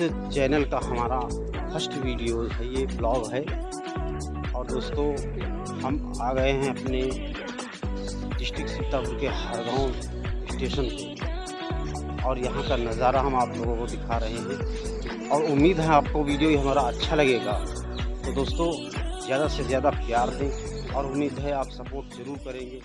Channel का हमारा first video है, ये ब्लॉग है। और दोस्तों, हम आ गए हैं अपने डिस्ट्रिक्ट सीतापुर के हरगांव स्टेशन पे। और यहाँ का नज़ारा हम आप लोगों को दिखा रहे हैं। और उम्मीद है आपको वीडियो ये हमारा अच्छा लगेगा। तो दोस्तों, ज़्यादा से ज़्यादा प्यार दें और उम्मीद है आप सपोर्ट ज़रूर करेंगे।